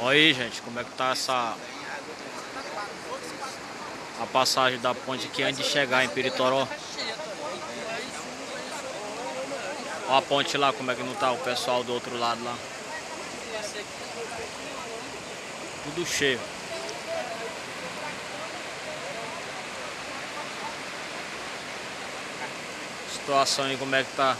Olha aí, gente, como é que tá essa... A passagem da ponte aqui antes de chegar em Peritoró. Olha a ponte lá, como é que não tá o pessoal do outro lado lá. Tudo cheio. Situação aí como é que tá.